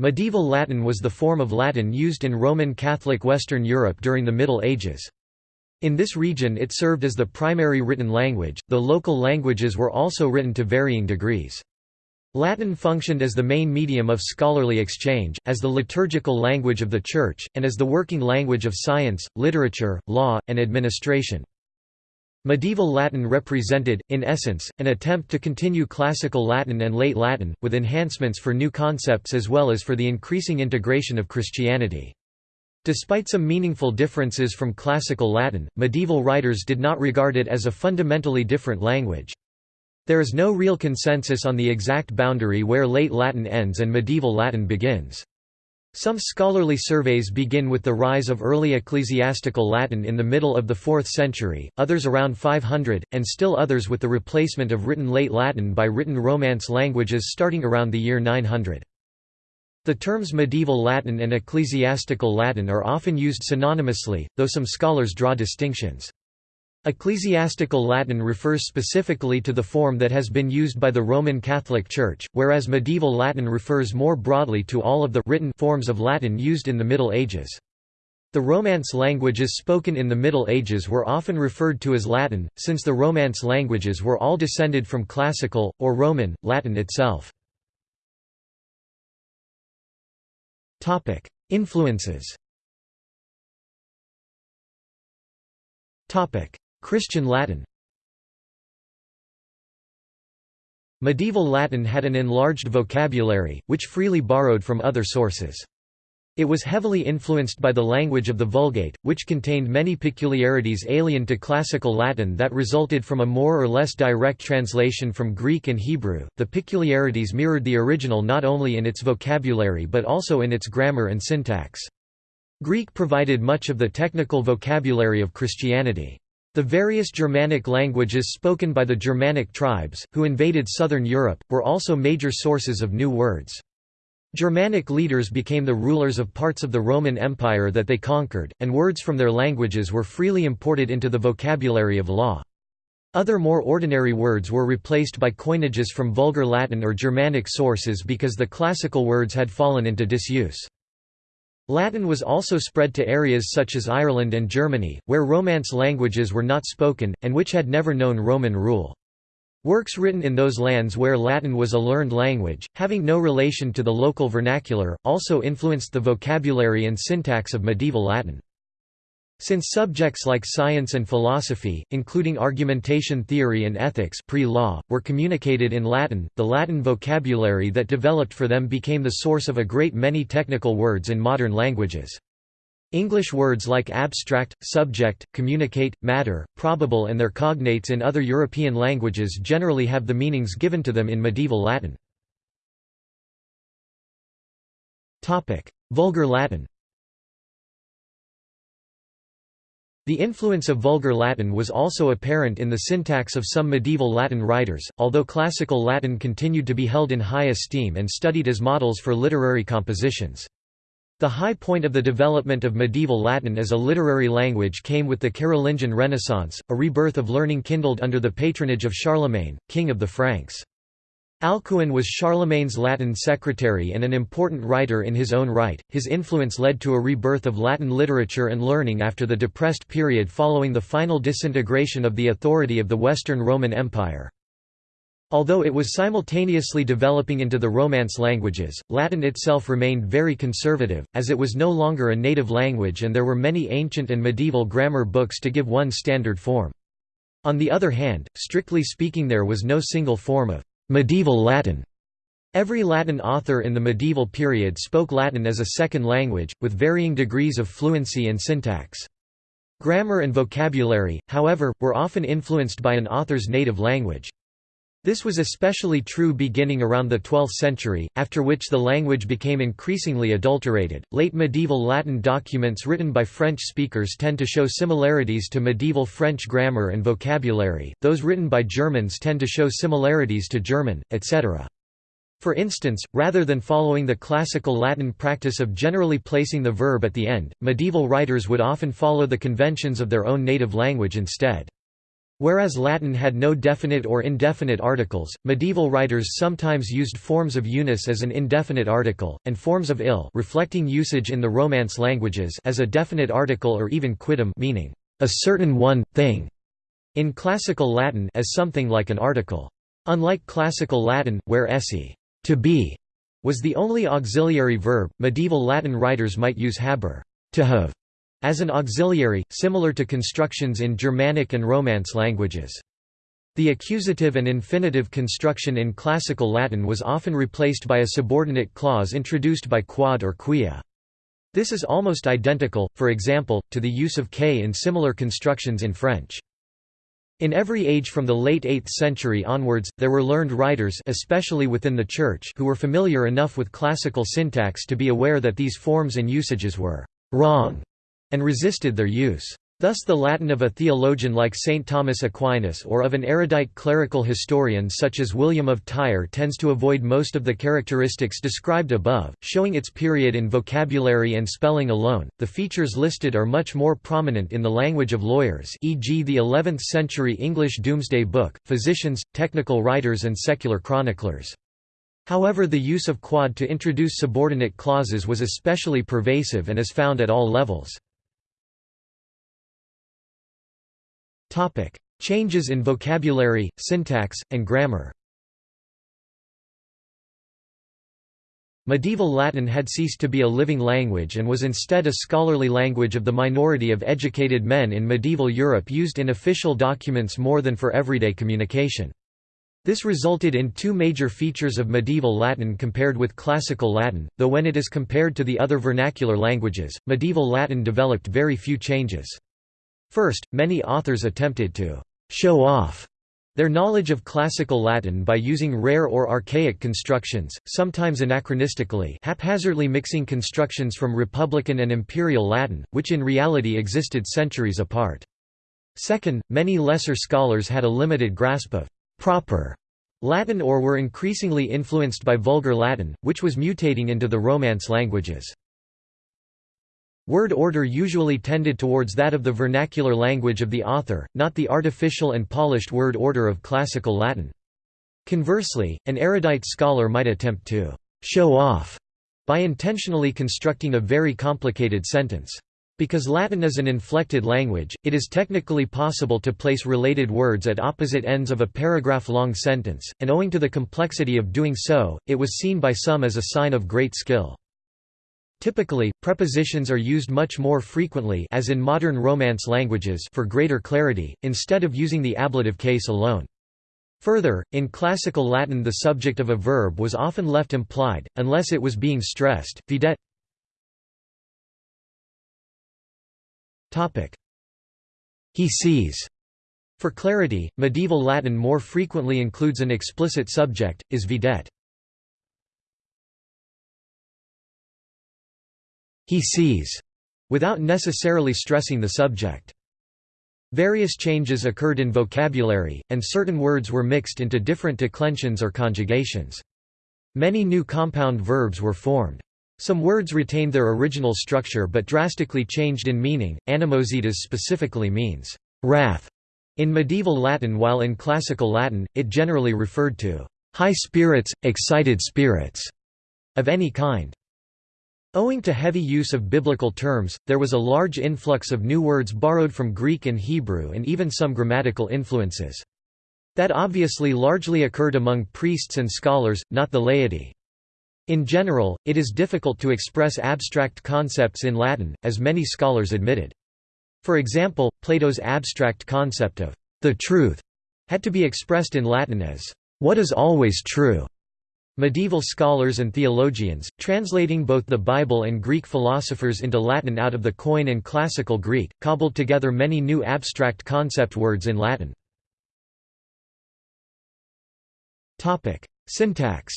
Medieval Latin was the form of Latin used in Roman Catholic Western Europe during the Middle Ages. In this region it served as the primary written language, though local languages were also written to varying degrees. Latin functioned as the main medium of scholarly exchange, as the liturgical language of the Church, and as the working language of science, literature, law, and administration. Medieval Latin represented, in essence, an attempt to continue Classical Latin and Late Latin, with enhancements for new concepts as well as for the increasing integration of Christianity. Despite some meaningful differences from Classical Latin, medieval writers did not regard it as a fundamentally different language. There is no real consensus on the exact boundary where Late Latin ends and Medieval Latin begins. Some scholarly surveys begin with the rise of early ecclesiastical Latin in the middle of the 4th century, others around 500, and still others with the replacement of written Late Latin by written Romance languages starting around the year 900. The terms medieval Latin and ecclesiastical Latin are often used synonymously, though some scholars draw distinctions. Ecclesiastical Latin refers specifically to the form that has been used by the Roman Catholic Church, whereas medieval Latin refers more broadly to all of the written forms of Latin used in the Middle Ages. The Romance languages spoken in the Middle Ages were often referred to as Latin, since the Romance languages were all descended from Classical, or Roman, Latin itself. Influences Christian Latin Medieval Latin had an enlarged vocabulary, which freely borrowed from other sources. It was heavily influenced by the language of the Vulgate, which contained many peculiarities alien to Classical Latin that resulted from a more or less direct translation from Greek and Hebrew. The peculiarities mirrored the original not only in its vocabulary but also in its grammar and syntax. Greek provided much of the technical vocabulary of Christianity. The various Germanic languages spoken by the Germanic tribes, who invaded southern Europe, were also major sources of new words. Germanic leaders became the rulers of parts of the Roman Empire that they conquered, and words from their languages were freely imported into the vocabulary of law. Other more ordinary words were replaced by coinages from Vulgar Latin or Germanic sources because the classical words had fallen into disuse. Latin was also spread to areas such as Ireland and Germany, where Romance languages were not spoken, and which had never known Roman rule. Works written in those lands where Latin was a learned language, having no relation to the local vernacular, also influenced the vocabulary and syntax of medieval Latin. Since subjects like science and philosophy, including argumentation theory and ethics pre-law, were communicated in Latin, the Latin vocabulary that developed for them became the source of a great many technical words in modern languages. English words like abstract, subject, communicate, matter, probable and their cognates in other European languages generally have the meanings given to them in medieval Latin. Vulgar Latin The influence of Vulgar Latin was also apparent in the syntax of some medieval Latin writers, although Classical Latin continued to be held in high esteem and studied as models for literary compositions. The high point of the development of medieval Latin as a literary language came with the Carolingian Renaissance, a rebirth of learning kindled under the patronage of Charlemagne, king of the Franks. Alcuin was Charlemagne's Latin secretary and an important writer in his own right. His influence led to a rebirth of Latin literature and learning after the depressed period following the final disintegration of the authority of the Western Roman Empire. Although it was simultaneously developing into the Romance languages, Latin itself remained very conservative, as it was no longer a native language and there were many ancient and medieval grammar books to give one standard form. On the other hand, strictly speaking there was no single form of Medieval Latin Every Latin author in the medieval period spoke Latin as a second language, with varying degrees of fluency and syntax. Grammar and vocabulary, however, were often influenced by an author's native language. This was especially true beginning around the 12th century, after which the language became increasingly adulterated. Late medieval Latin documents written by French speakers tend to show similarities to medieval French grammar and vocabulary, those written by Germans tend to show similarities to German, etc. For instance, rather than following the classical Latin practice of generally placing the verb at the end, medieval writers would often follow the conventions of their own native language instead. Whereas Latin had no definite or indefinite articles, medieval writers sometimes used forms of unus as an indefinite article, and forms of ill reflecting usage in the Romance languages as a definite article or even quidem meaning, a certain one, thing, in Classical Latin as something like an article. Unlike Classical Latin, where esse to be was the only auxiliary verb, medieval Latin writers might use haber to have as an auxiliary, similar to constructions in Germanic and Romance languages. The accusative and infinitive construction in Classical Latin was often replaced by a subordinate clause introduced by quod or quia. This is almost identical, for example, to the use of que in similar constructions in French. In every age from the late 8th century onwards, there were learned writers especially within the Church who were familiar enough with classical syntax to be aware that these forms and usages were «wrong» and resisted their use. Thus the Latin of a theologian like St. Thomas Aquinas or of an erudite clerical historian such as William of Tyre tends to avoid most of the characteristics described above, showing its period in vocabulary and spelling alone. The features listed are much more prominent in the language of lawyers e.g. the 11th century English Domesday Book, physicians, technical writers and secular chroniclers. However the use of quod to introduce subordinate clauses was especially pervasive and is found at all levels. Changes in vocabulary, syntax, and grammar Medieval Latin had ceased to be a living language and was instead a scholarly language of the minority of educated men in medieval Europe used in official documents more than for everyday communication. This resulted in two major features of medieval Latin compared with Classical Latin, though when it is compared to the other vernacular languages, medieval Latin developed very few changes. First, many authors attempted to «show off» their knowledge of classical Latin by using rare or archaic constructions, sometimes anachronistically haphazardly mixing constructions from Republican and Imperial Latin, which in reality existed centuries apart. Second, many lesser scholars had a limited grasp of «proper» Latin or were increasingly influenced by Vulgar Latin, which was mutating into the Romance languages. Word order usually tended towards that of the vernacular language of the author, not the artificial and polished word order of classical Latin. Conversely, an erudite scholar might attempt to «show off» by intentionally constructing a very complicated sentence. Because Latin is an inflected language, it is technically possible to place related words at opposite ends of a paragraph-long sentence, and owing to the complexity of doing so, it was seen by some as a sign of great skill. Typically, prepositions are used much more frequently as in modern Romance languages for greater clarity, instead of using the ablative case alone. Further, in Classical Latin the subject of a verb was often left implied, unless it was being stressed. Videt He sees. For clarity, medieval Latin more frequently includes an explicit subject, is videt. He sees, without necessarily stressing the subject. Various changes occurred in vocabulary, and certain words were mixed into different declensions or conjugations. Many new compound verbs were formed. Some words retained their original structure but drastically changed in meaning. Animositas specifically means wrath in medieval Latin while in classical Latin, it generally referred to high spirits, excited spirits of any kind. Owing to heavy use of biblical terms, there was a large influx of new words borrowed from Greek and Hebrew and even some grammatical influences. That obviously largely occurred among priests and scholars, not the laity. In general, it is difficult to express abstract concepts in Latin, as many scholars admitted. For example, Plato's abstract concept of the truth had to be expressed in Latin as what is always true. Medieval scholars and theologians, translating both the Bible and Greek philosophers into Latin out of the Koine and Classical Greek, cobbled together many new abstract concept words in Latin. Syntax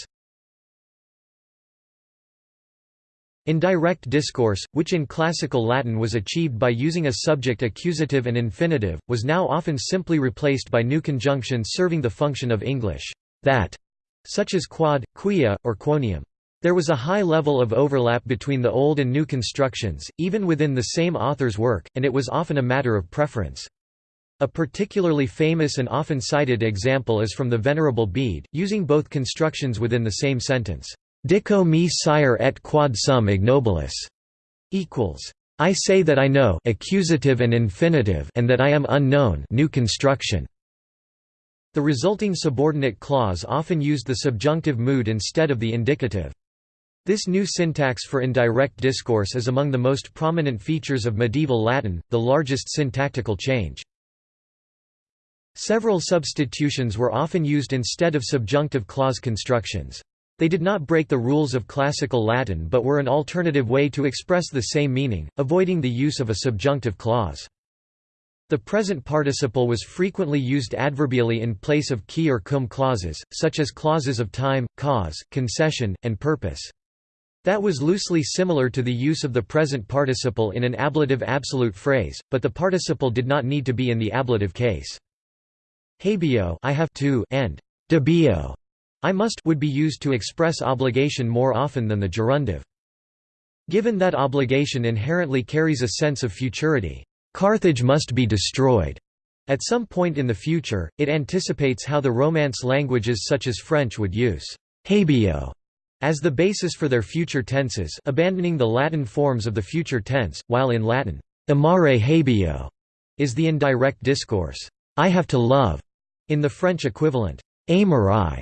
In direct discourse, which in classical Latin was achieved by using a subject accusative and infinitive, was now often simply replaced by new conjunctions serving the function of English that such as quod, quia, or quoniam. There was a high level of overlap between the old and new constructions, even within the same author's work, and it was often a matter of preference. A particularly famous and often cited example is from the Venerable Bede, using both constructions within the same sentence. Dico me scire et quod sum ignobilis equals I say that I know accusative and infinitive and that I am unknown new construction. The resulting subordinate clause often used the subjunctive mood instead of the indicative. This new syntax for indirect discourse is among the most prominent features of medieval Latin, the largest syntactical change. Several substitutions were often used instead of subjunctive clause constructions. They did not break the rules of classical Latin but were an alternative way to express the same meaning, avoiding the use of a subjunctive clause. The present participle was frequently used adverbially in place of qui or cum clauses, such as clauses of time, cause, concession, and purpose. That was loosely similar to the use of the present participle in an ablative absolute phrase, but the participle did not need to be in the ablative case. Habeo I have to and debeo I must would be used to express obligation more often than the gerundive. Given that obligation inherently carries a sense of futurity, Carthage must be destroyed. At some point in the future, it anticipates how the Romance languages such as French would use habeo as the basis for their future tenses abandoning the Latin forms of the future tense, while in Latin, amare habeo is the indirect discourse, I have to love, in the French equivalent, aimerai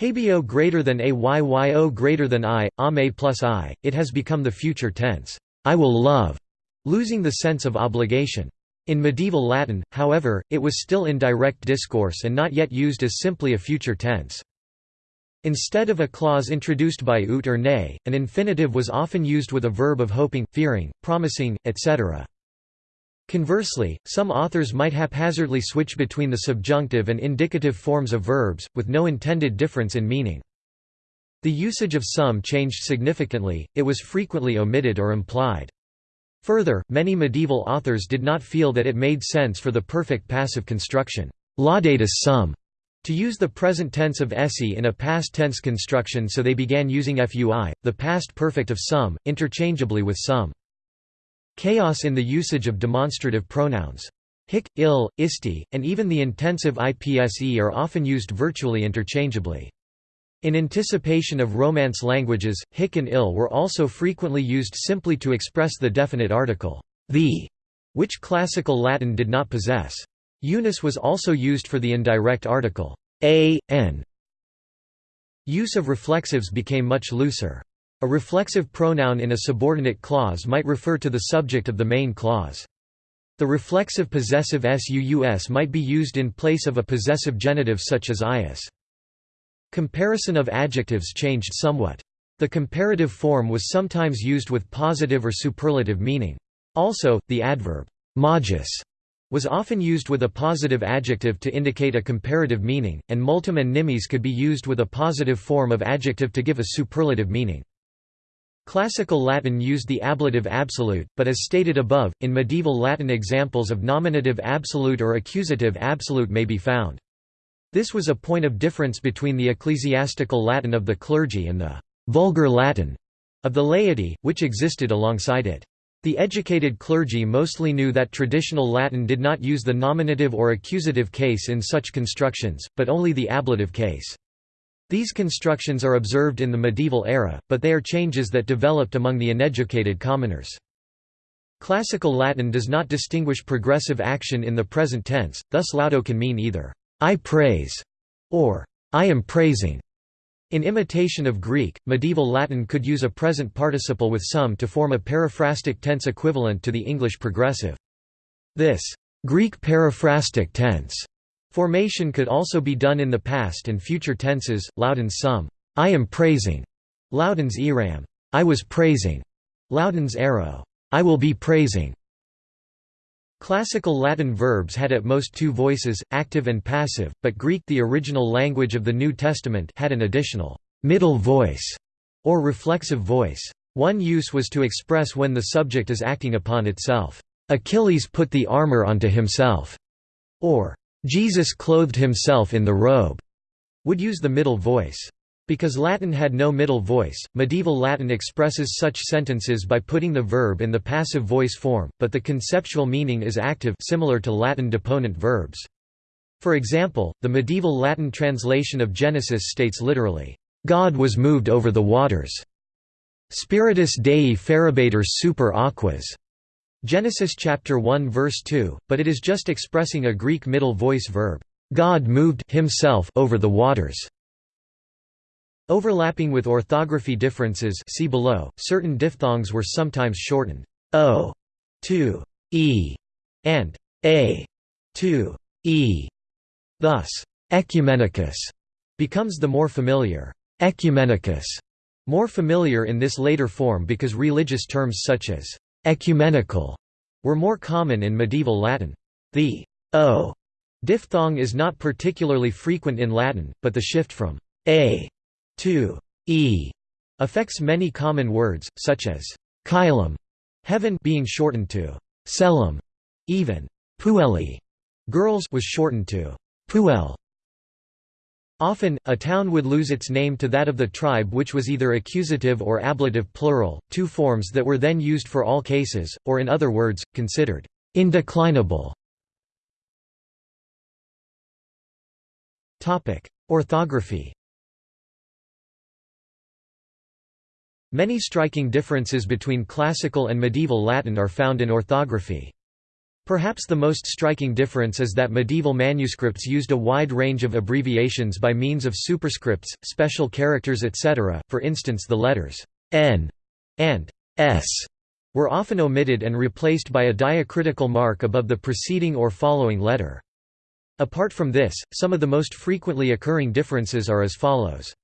Habeo greater than ayyo greater than i, ame plus i, it has become the future tense, I will love, losing the sense of obligation. In medieval Latin, however, it was still in direct discourse and not yet used as simply a future tense. Instead of a clause introduced by ut or ne, an infinitive was often used with a verb of hoping, fearing, promising, etc. Conversely, some authors might haphazardly switch between the subjunctive and indicative forms of verbs, with no intended difference in meaning. The usage of some changed significantly, it was frequently omitted or implied. Further, many medieval authors did not feel that it made sense for the perfect passive construction, laudatus sum, to use the present tense of esse in a past tense construction so they began using fui, the past perfect of sum, interchangeably with some. Chaos in the usage of demonstrative pronouns. Hic, ill, isti, and even the intensive ipse are often used virtually interchangeably. In anticipation of Romance languages, hic and ill were also frequently used simply to express the definite article, the, which Classical Latin did not possess. Unus was also used for the indirect article, a, n. Use of reflexives became much looser. A reflexive pronoun in a subordinate clause might refer to the subject of the main clause. The reflexive possessive suus might be used in place of a possessive genitive such as ius. Comparison of adjectives changed somewhat. The comparative form was sometimes used with positive or superlative meaning. Also, the adverb magis was often used with a positive adjective to indicate a comparative meaning, and multum and nimis could be used with a positive form of adjective to give a superlative meaning. Classical Latin used the ablative absolute, but as stated above, in medieval Latin examples of nominative absolute or accusative absolute may be found. This was a point of difference between the ecclesiastical Latin of the clergy and the «vulgar Latin» of the laity, which existed alongside it. The educated clergy mostly knew that traditional Latin did not use the nominative or accusative case in such constructions, but only the ablative case. These constructions are observed in the medieval era, but they are changes that developed among the uneducated commoners. Classical Latin does not distinguish progressive action in the present tense, thus laudo can mean either, I praise, or I am praising. In imitation of Greek, medieval Latin could use a present participle with some to form a periphrastic tense equivalent to the English progressive. This Greek periphrastic tense Formation could also be done in the past and future tenses, laudens sum, I am praising, laudens eram, I was praising, laudens arrow, I will be praising. Classical Latin verbs had at most two voices, active and passive, but Greek the original language of the New Testament had an additional middle voice or reflexive voice. One use was to express when the subject is acting upon itself. Achilles put the armor onto himself, or Jesus clothed himself in the robe, would use the middle voice. Because Latin had no middle voice, medieval Latin expresses such sentences by putting the verb in the passive voice form, but the conceptual meaning is active similar to Latin deponent verbs. For example, the medieval Latin translation of Genesis states literally, "...God was moved over the waters." Spiritus Dei ferebatur super aquas. Genesis chapter 1 verse 2, but it is just expressing a Greek middle voice verb, God moved himself over the waters. Overlapping with orthography differences see below, certain diphthongs were sometimes shortened o to e and a to e. Thus, ecumenicus becomes the more familiar ecumenicus, more familiar in this later form because religious terms such as ecumenical were more common in medieval Latin. The o diphthong is not particularly frequent in Latin, but the shift from a 2 e affects many common words, such as caelum, heaven being shortened to celum, even puelli, girls was shortened to puel. Often, a town would lose its name to that of the tribe which was either accusative or ablative plural, two forms that were then used for all cases, or in other words, considered indeclinable. Orthography Many striking differences between classical and medieval Latin are found in orthography. Perhaps the most striking difference is that medieval manuscripts used a wide range of abbreviations by means of superscripts, special characters etc., for instance the letters n and s were often omitted and replaced by a diacritical mark above the preceding or following letter. Apart from this, some of the most frequently occurring differences are as follows.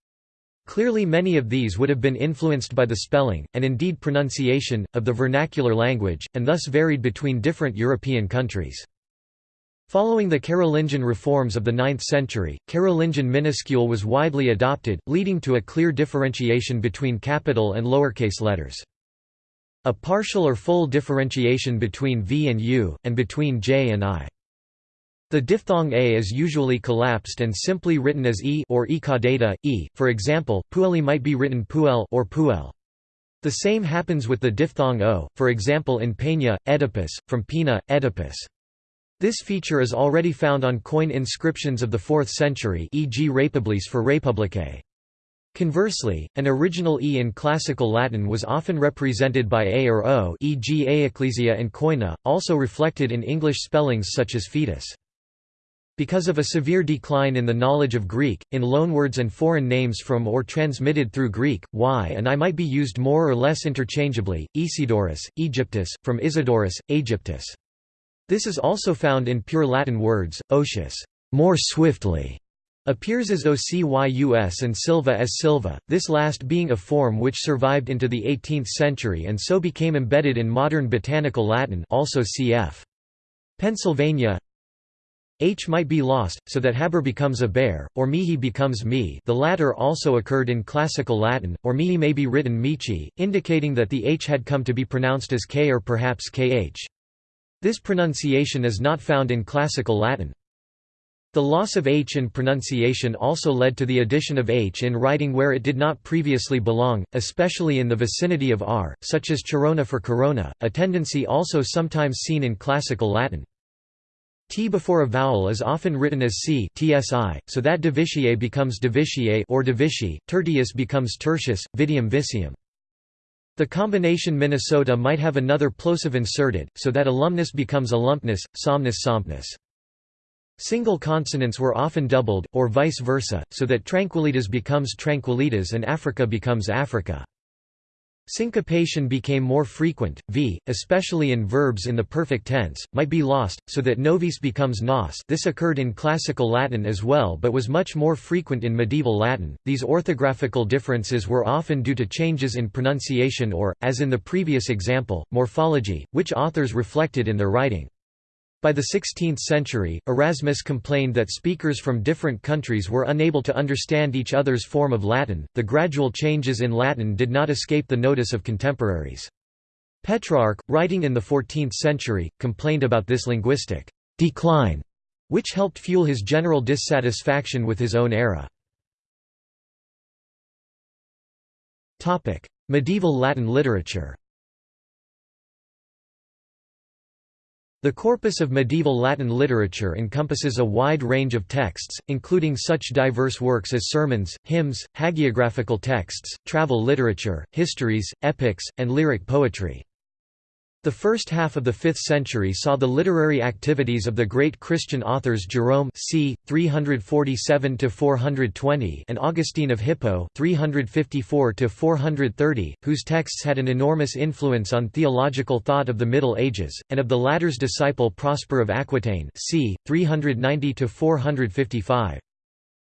Clearly many of these would have been influenced by the spelling, and indeed pronunciation, of the vernacular language, and thus varied between different European countries. Following the Carolingian reforms of the 9th century, Carolingian minuscule was widely adopted, leading to a clear differentiation between capital and lowercase letters. A partial or full differentiation between V and U, and between J and I. The diphthong a is usually collapsed and simply written as e or e caudata, e. For example, pueli might be written puel or puel. The same happens with the diphthong o, for example in Peña, Oedipus, from Pina, Oedipus. This feature is already found on coin inscriptions of the 4th century e.g. Republis for Republicae. Conversely, an original e in classical Latin was often represented by a or o e.g. a ecclesia and koina, also reflected in English spellings such as fetus. Because of a severe decline in the knowledge of Greek, in loanwords and foreign names from or transmitted through Greek, y and i might be used more or less interchangeably, Isidorus, Egyptus, from Isidorus, Aegyptus. This is also found in pure Latin words, ocius more swiftly", appears as ocyus and silva as silva, this last being a form which survived into the 18th century and so became embedded in modern botanical Latin also cf. Pennsylvania H might be lost, so that haber becomes a bear, or mihi becomes mi the latter also occurred in Classical Latin, or mihi may be written michi, indicating that the h had come to be pronounced as k or perhaps kh. This pronunciation is not found in Classical Latin. The loss of h in pronunciation also led to the addition of h in writing where it did not previously belong, especially in the vicinity of r, such as Chirona for corona, a tendency also sometimes seen in Classical Latin. T before a vowel is often written as C tsi, so that divitiae becomes divitiae or divici, tertius becomes tertius, vidium vicium. The combination Minnesota might have another plosive inserted, so that alumnus becomes alumnus, somnus sompnus. Single consonants were often doubled, or vice versa, so that tranquilitas becomes tranquilitas and Africa becomes Africa. Syncopation became more frequent, v, especially in verbs in the perfect tense, might be lost, so that novis becomes nos this occurred in Classical Latin as well but was much more frequent in medieval Latin. These orthographical differences were often due to changes in pronunciation or, as in the previous example, morphology, which authors reflected in their writing. By the 16th century, Erasmus complained that speakers from different countries were unable to understand each other's form of Latin. The gradual changes in Latin did not escape the notice of contemporaries. Petrarch, writing in the 14th century, complained about this linguistic decline, which helped fuel his general dissatisfaction with his own era. Medieval Latin literature The corpus of medieval Latin literature encompasses a wide range of texts, including such diverse works as sermons, hymns, hagiographical texts, travel literature, histories, epics, and lyric poetry. The first half of the 5th century saw the literary activities of the great Christian authors Jerome c. 347–420 and Augustine of Hippo 354–430, whose texts had an enormous influence on theological thought of the Middle Ages, and of the latter's disciple Prosper of Aquitaine c. 390–455.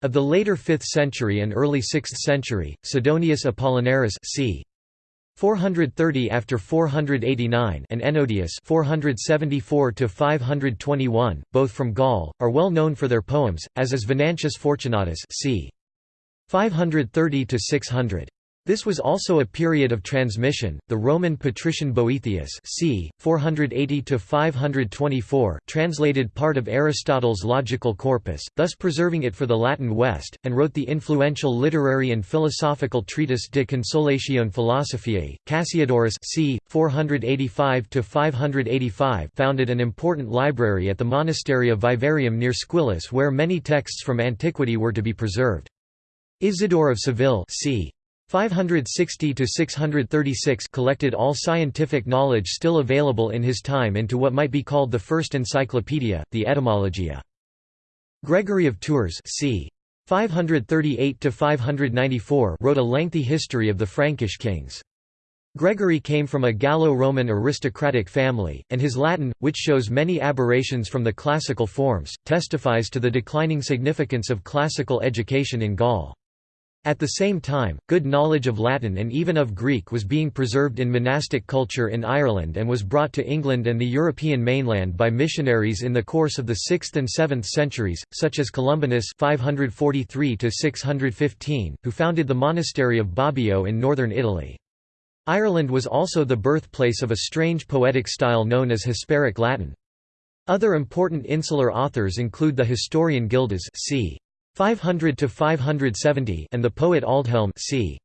Of the later 5th century and early 6th century, Sidonius Apollinaris c. 430 after 489 and Ennodius 474 to 521, both from Gaul, are well known for their poems, as is Venantius Fortunatus c. 530 to 600. This was also a period of transmission. The Roman patrician Boethius, c. 480 to 524, translated part of Aristotle's logical corpus, thus preserving it for the Latin West, and wrote the influential literary and philosophical treatise De Consolatione Philosophiae. Cassiodorus, c. 485 to 585, founded an important library at the monastery of Vivarium near Squillace, where many texts from antiquity were to be preserved. Isidore of Seville, c. 560 to 636 collected all scientific knowledge still available in his time into what might be called the first encyclopedia, the Etymologia. Gregory of Tours, c. 538 to 594, wrote a lengthy history of the Frankish kings. Gregory came from a Gallo-Roman aristocratic family, and his Latin, which shows many aberrations from the classical forms, testifies to the declining significance of classical education in Gaul. At the same time, good knowledge of Latin and even of Greek was being preserved in monastic culture in Ireland and was brought to England and the European mainland by missionaries in the course of the 6th and 7th centuries, such as Columbanus 543 who founded the monastery of Bobbio in northern Italy. Ireland was also the birthplace of a strange poetic style known as Hisperic Latin. Other important insular authors include the historian Gildas c. 500 to 570 and the poet Aldhelm c.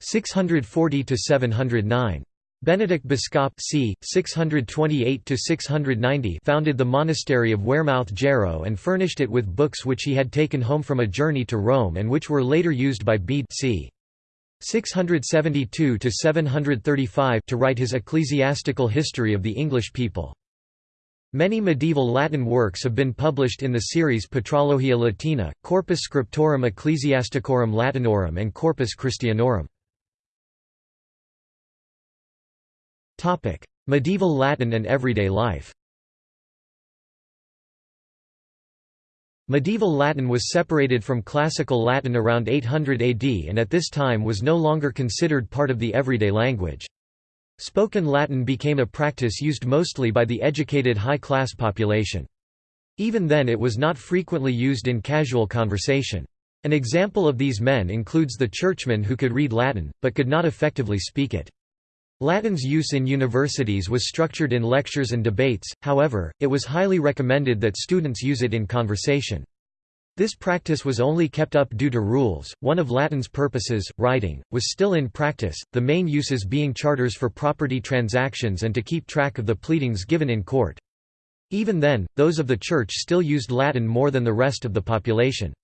640 to 709. Benedict Biscop c. 628 to 690 founded the monastery of Wearmouth Jarrow and furnished it with books which he had taken home from a journey to Rome and which were later used by Bede c. 672 to 735 to write his ecclesiastical history of the English people. Many medieval Latin works have been published in the series Patrologia Latina, Corpus Scriptorum Ecclesiasticorum Latinorum and Corpus Christianorum. medieval Latin and everyday life Medieval Latin was separated from Classical Latin around 800 AD and at this time was no longer considered part of the everyday language. Spoken Latin became a practice used mostly by the educated high-class population. Even then it was not frequently used in casual conversation. An example of these men includes the churchmen who could read Latin, but could not effectively speak it. Latin's use in universities was structured in lectures and debates, however, it was highly recommended that students use it in conversation. This practice was only kept up due to rules. One of Latin's purposes, writing, was still in practice, the main uses being charters for property transactions and to keep track of the pleadings given in court. Even then, those of the Church still used Latin more than the rest of the population.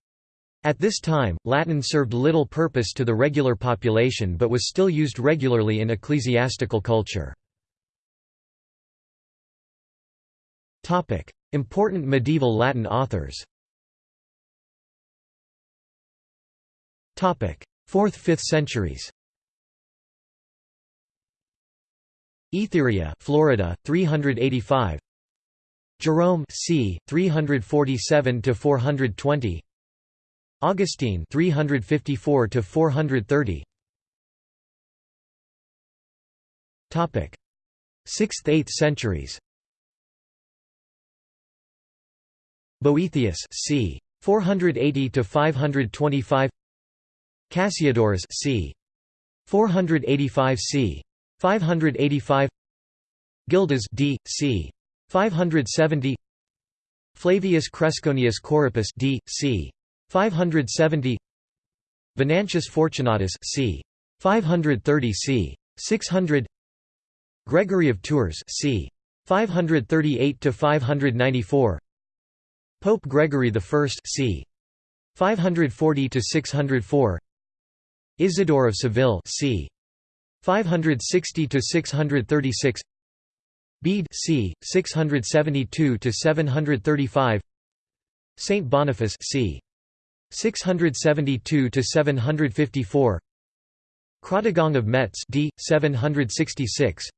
At this time, Latin served little purpose to the regular population but was still used regularly in ecclesiastical culture. Important medieval Latin authors 4th–5th centuries Etheria, Florida, 385. Jerome, c. 347 to 420. Augustine, 354 to 430. Topic: 6th–8th centuries. Boethius, c. 480 to 525. Cassiodorus c. 485 c. 585 Gildas d. c. 570 Flavius Cresconius Corippus d. c. 570 Venantius Fortunatus c. 530 c. 600 Gregory of Tours c. 538 to 594 Pope Gregory I c. 540 to 604 Isidore of Seville c. 560 to 636 Bede c. 672 to 735 Saint Boniface c. 672 to 754 Chrodegang of Metz d. 766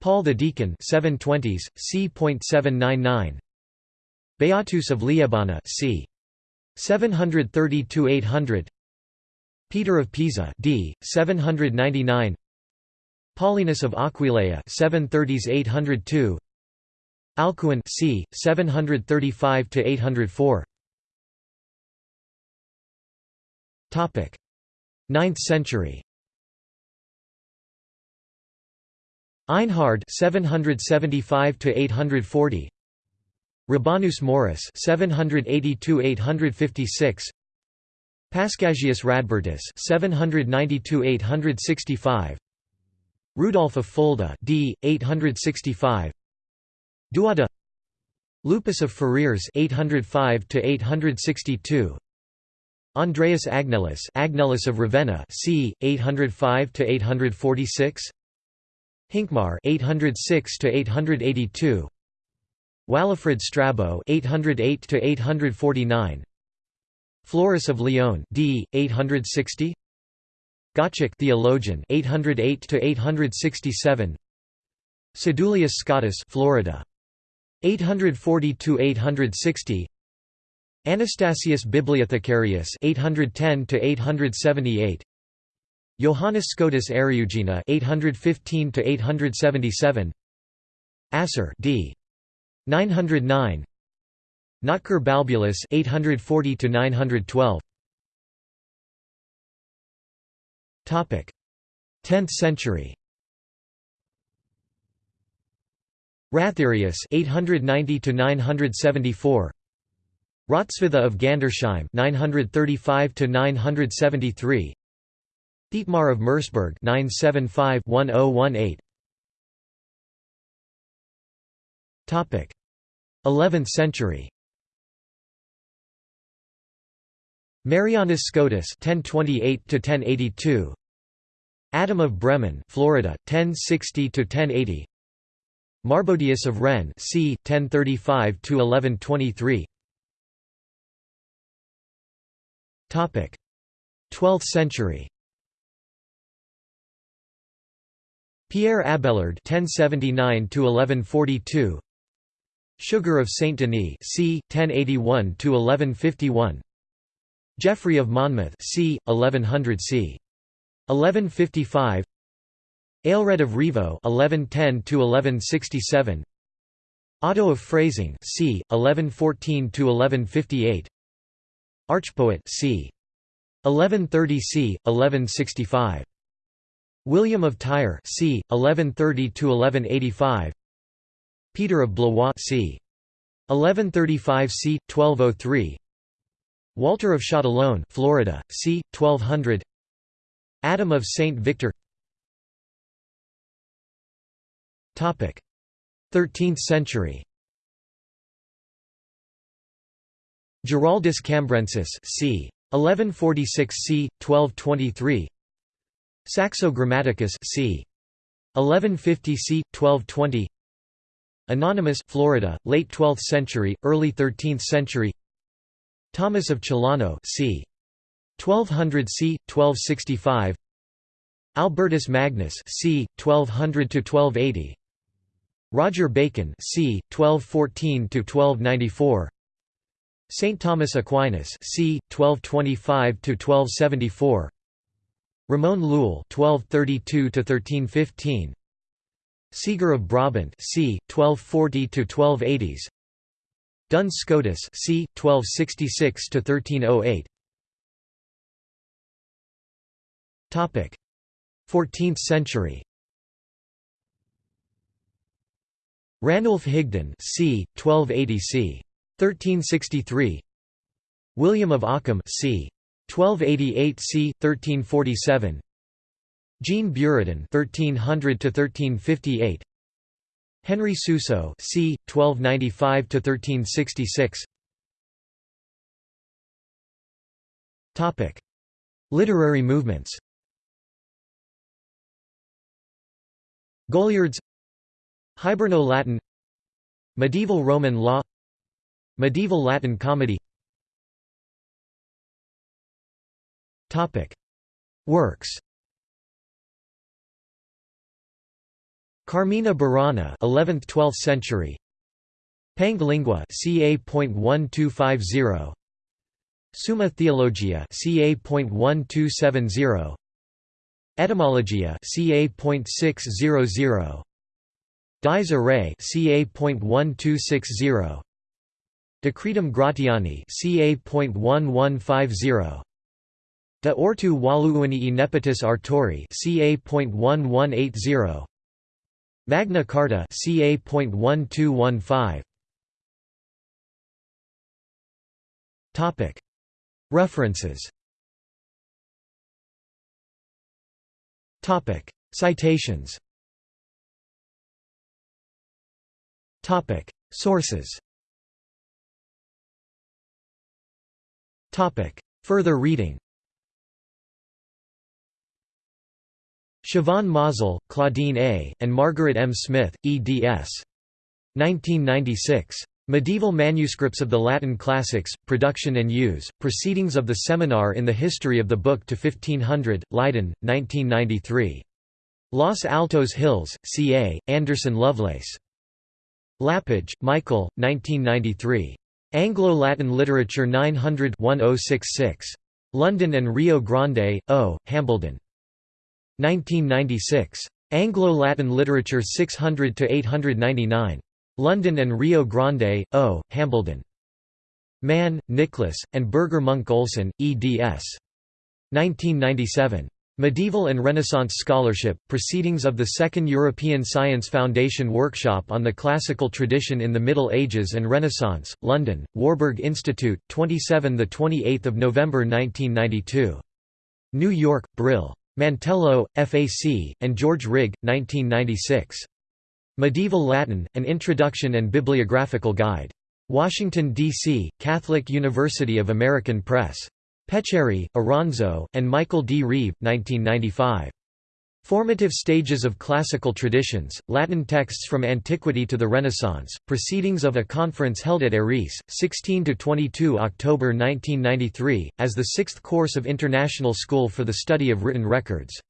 Paul the Deacon 720s, c.799 Beatus of Liébana c. 730–800 Peter of Pisa d. 799 Paulinus of Aquileia 730s 802 Alcuin c. 735 to 804 Topic. 9th century. Einhard 775 to 840 Rabanus Maurus 782 856 Paschasius Radbertus 792 865 Rudolf of Fulda d 865 Dhuoda Lupus of Ferrières 805 to 862 Andreas Agnellus Agnellus of Ravenna c 805 to 846 Hincmar 806 to 882 Walafrid Strabo 808 to 849 Florus of Lyon d 860 Gottschalk theologian 808 to 867 Sedulius Scotus Florida 840 to 860 Anastasius Bibliothecarius 810 to 878 Johannes Scotus Eriugena 815 to 877 Asser d 909 Notker Balbulus 840 to 912 Topic. 10th century. Ratherius 890 to 974 Hrotswitha of Gandersheim 935 to 973 Thietmar of Merseburg 975-1018 Topic. 11th century Marianus Scotus 1028 to 1082 Adam of Bremen Florida 1060 to 1080 Marbodius of Rennes c 1035 to 1123 Topic. 12th century. Pierre Abelard (1079–1142), Suger of Saint Denis, c. 1081–1151, Geoffrey of Monmouth, c. 1100 c. 1155, Aelred of Rievaulx 1110 to 1167 Otto of Freising, c. 1114 to 1158 Archpoet, c. 1130 c. 1165. William of Tyre c. 1130 to 1185 Peter of Blois c. 1135 c. 1203 Walter of Châtillon Florida, c. 1200 Adam of Saint Victor Topic: 13th century Giraldus Cambrensis c. 1146 c. 1223 Saxo Grammaticus c. 1150 c. 1220 Anonymous Florida, late 12th century, early 13th century Thomas of Celano c. 1200 c. 1265 Albertus Magnus c. 1200 to 1280 Roger Bacon c. 1214 to 1294 Saint Thomas Aquinas c. 1225 to 1274 Ramon Llull (1232–1315), Siger of Brabant, c. 1240 to 1280s. Duns Scotus, c. 1266 to 1308. Topic: 14th century. Ranulf Higden, c. 1280 c. 1363. William of Ockham, c. 1288 c. 1347 Jean Buridan (1300–1358), Henry Suso (c. 1295–1366). Topic: Literary movements. Goliards Hiberno-Latin Medieval Roman law. Medieval Latin comedy. Works Carmina Burana 11th–12th century. Pange Lingua ca.1250 Summa Theologia ca.1270 Etymologia ca.600 Dies Irae ca.1260 Decretum Gratiani ca.1150 De ortu valuuni nepotis artori ca.1180 Magna Carta ca.1215 Topic. References. Topic. Citations. Topic. Sources. Topic. Further reading Chavannes-Mazel, Claudine A., and Margaret M. Smith, eds. 1996. Medieval Manuscripts of the Latin Classics, Production and Use, Proceedings of the Seminar in the History of the Book to 1500, Leiden, 1993. Los Altos Hills, CA, Anderson Lovelace. Lapidge, Michael, 1993. Anglo-Latin Literature 900-1066. London and Rio Grande, O., Hambledon. 1996. Anglo-Latin Literature 600–899. London and Rio Grande, O., Hambledon. Mann, Nicholas, and Birger Munk Olsen, eds. 1997. Medieval and Renaissance Scholarship, Proceedings of the Second European Science Foundation Workshop on the Classical Tradition in the Middle Ages and Renaissance, London, Warburg Institute, 27–28 November 1992. New York, Brill. Mantello, FAC, and George Rigg, 1996. Medieval Latin, An Introduction and Bibliographical Guide. Washington, D.C., Catholic University of American Press. Pecere, Oronzo, and Michael D. Reeve, 1995. Formative Stages of Classical Traditions, Latin Texts from Antiquity to the Renaissance, Proceedings of a Conference held at Erice, 16–22 October 1993, as the sixth course of International School for the Study of Written Records.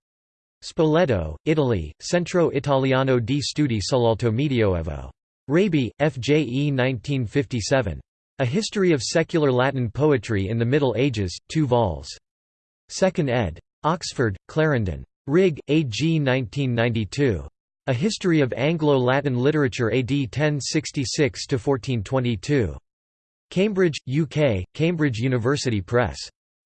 Spoleto, Italy, Centro Italiano di Studi sull'Alto Medioevo. Raby, F.J.E. 1957. A History of Secular Latin Poetry in the Middle Ages, 2 vols. 2nd ed. Oxford, Clarendon. Rigg, A. G. 1992. A History of Anglo-Latin Literature AD 1066–1422. Cambridge, UK, Cambridge University Press.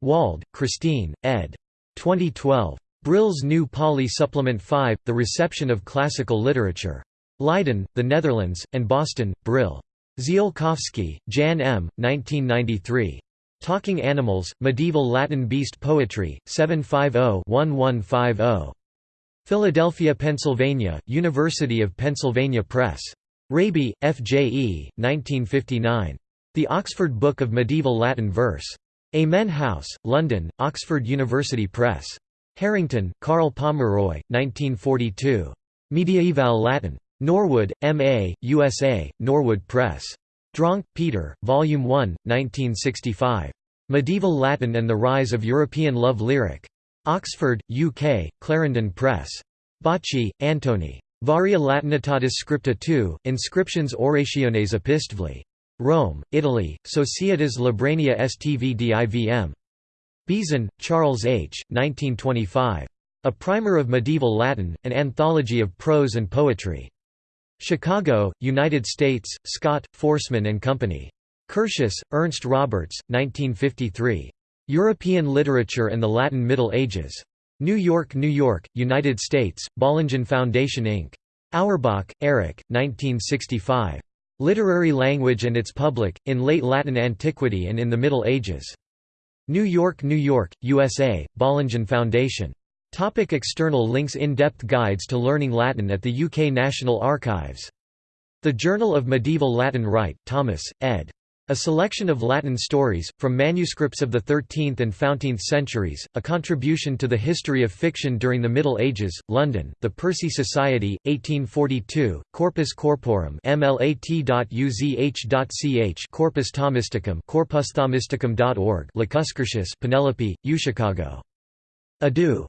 Wald, Christine, ed. 2012. Brill's New Pauly Supplement 5, The Reception of Classical Literature. Leiden, The Netherlands, and Boston, Brill. Ziolkowski, Jan M., 1993. Talking Animals, Medieval Latin Beast Poetry, 750-1150. Philadelphia, Pennsylvania, University of Pennsylvania Press. Raby, F. J. E., 1959. The Oxford Book of Medieval Latin Verse. Amen House, London, Oxford University Press. Harrington, Karl Pomeroy, 1942. Mediaeval Latin. Norwood, M.A., USA, Norwood Press. Dronke, Peter, Volume 1, 1965. Medieval Latin and the Rise of European Love Lyric. Oxford, UK, Clarendon Press. Bacci, Antony. Varia Latinitatis Scripta II, Inscriptions Orationes Epistvli. Rome, Italy, Societas Librania STV DIVM. Beeson, Charles H., 1925. A Primer of Medieval Latin, an Anthology of Prose and Poetry. Chicago, United States, Scott, Foresman and Company. Curtius, Ernst Roberts, 1953. European Literature and the Latin Middle Ages. New York, New York, United States, Bollingen Foundation Inc. Auerbach, Erich, 1965. Literary Language and its Public, in Late Latin Antiquity and in the Middle Ages. New York, New York, USA, Bollingen Foundation. Topic external links In-depth guides to learning Latin at the UK National Archives. The Journal of Medieval Latin Wright, Thomas, ed. A selection of Latin stories, from manuscripts of the 13th and 14th centuries, a contribution to the history of fiction during the Middle Ages, London, The Percy Society, 1842, Corpus Corporum mlat.uzh.ch Corpus Thomisticum corpusthomisticum.org Lacuscurtius Penelope, UChicago. Adieu.